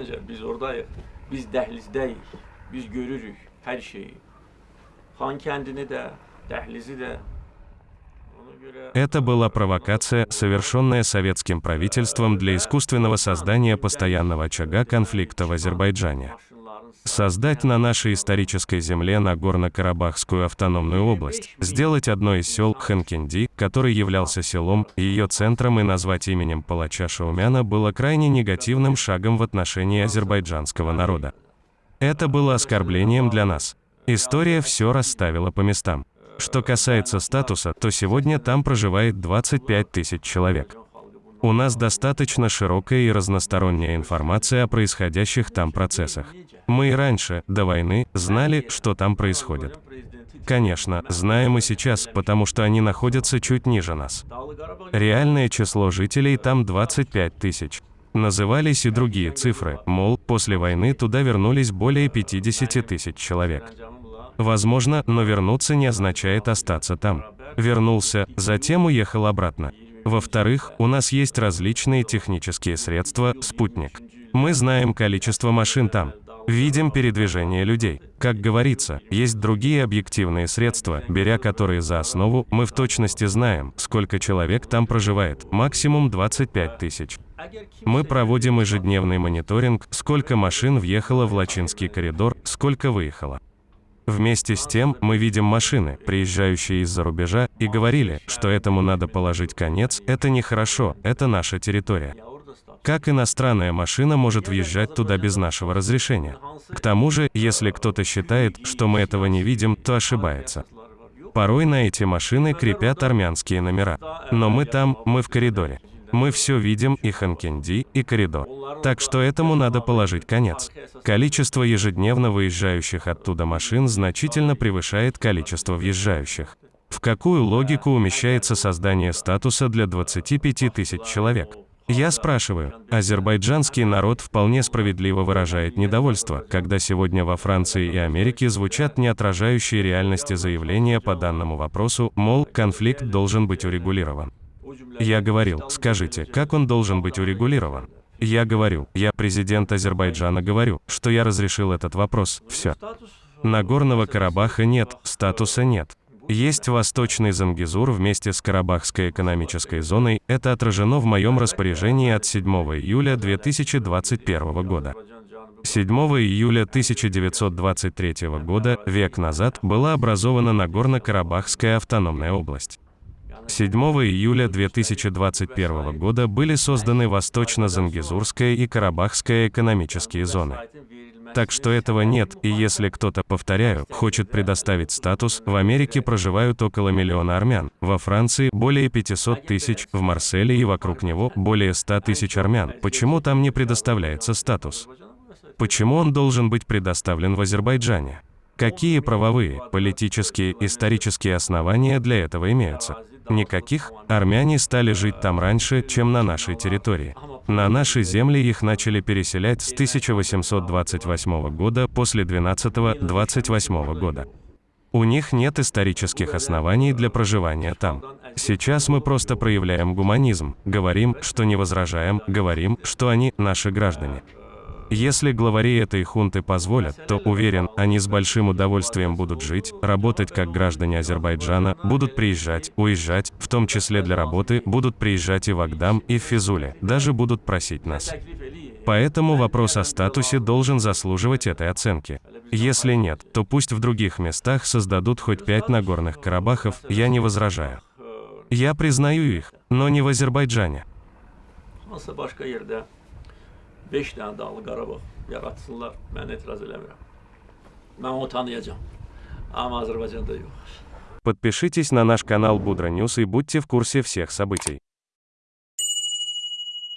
Ancaq biz oradayıq. Biz dəhlizdəyik. Biz görürük hər şeyi. Xan kəndini də, dəhlizi də. Это была провокация, совершенная советским правительством для искусственного создания постоянного очага конфликта в Азербайджане. Создать на нашей исторической земле Нагорно-Карабахскую автономную область, сделать одно из сел Ханкинди, который являлся селом, ее центром и назвать именем палача Шаумяна было крайне негативным шагом в отношении азербайджанского народа. Это было оскорблением для нас. История все расставила по местам. Что касается статуса, то сегодня там проживает 25 тысяч человек. У нас достаточно широкая и разносторонняя информация о происходящих там процессах. Мы и раньше, до войны, знали, что там происходит. Конечно, знаем и сейчас, потому что они находятся чуть ниже нас. Реальное число жителей там 25 тысяч. Назывались и другие цифры, мол, после войны туда вернулись более 50 тысяч человек. Возможно, но вернуться не означает остаться там. Вернулся, затем уехал обратно. Во-вторых, у нас есть различные технические средства, спутник. Мы знаем количество машин там. Видим передвижение людей. Как говорится, есть другие объективные средства, беря которые за основу, мы в точности знаем, сколько человек там проживает, максимум 25 тысяч. Мы проводим ежедневный мониторинг, сколько машин въехало в Лачинский коридор, сколько выехало. Вместе с тем, мы видим машины, приезжающие из-за рубежа, и говорили, что этому надо положить конец, это нехорошо, это наша территория. Как иностранная машина может въезжать туда без нашего разрешения? К тому же, если кто-то считает, что мы этого не видим, то ошибается. Порой на эти машины крепят армянские номера. Но мы там, мы в коридоре. Мы все видим, и Ханкенди, и коридор. Так что этому надо положить конец. Количество ежедневно выезжающих оттуда машин значительно превышает количество въезжающих. В какую логику умещается создание статуса для 25 тысяч человек? Я спрашиваю, азербайджанский народ вполне справедливо выражает недовольство, когда сегодня во Франции и Америке звучат не отражающие реальности заявления по данному вопросу, мол, конфликт должен быть урегулирован. Я говорил, скажите, как он должен быть урегулирован? Я говорю, я президент Азербайджана говорю, что я разрешил этот вопрос, все. Нагорного Карабаха нет, статуса нет. Есть Восточный Зангизур вместе с Карабахской экономической зоной, это отражено в моем распоряжении от 7 июля 2021 года. Azərbaycan cənubu 7 июля 1923 года, век назад, была образована Нагорно-Карабахская автономная область. 7 июля 2021 года были созданы Восточно-Зангизурская и Карабахская экономические зоны. Так что этого нет, и если кто-то, повторяю, хочет предоставить статус, в Америке проживают около миллиона армян, во Франции более 500 тысяч, в Марселе и вокруг него более 100 тысяч армян. Почему там не предоставляется статус? Почему он должен быть предоставлен в Азербайджане? Какие правовые, политические, исторические основания для этого имеются? Никаких. Армяне стали жить там раньше, чем на нашей территории. На наши земли их начали переселять с 1828 года после 12-28 года. У них нет исторических оснований для проживания там. Сейчас мы просто проявляем гуманизм, говорим, что не возражаем, говорим, что они наши граждане. Если главари этой хунты позволят, то, уверен, они с большим удовольствием будут жить, работать как граждане Азербайджана, будут приезжать, уезжать, в том числе для работы, будут приезжать и в Агдам, и в Физуле, даже будут просить нас. Поэтому вопрос о статусе должен заслуживать этой оценки. Если нет, то пусть в других местах создадут хоть пять Нагорных Карабахов, я не возражаю. Я признаю их, но не в Азербайджане. Hansısa başqa yerdə 5 dənə Dağlı Qarabağ yaratsınlar, mən etiraz eləmirəm. Mən onu tanıyacağam. Amma Azərbaycanda yox. Подпишитесь на наш канал Будра Ньюс и будьте в курсе всех событий.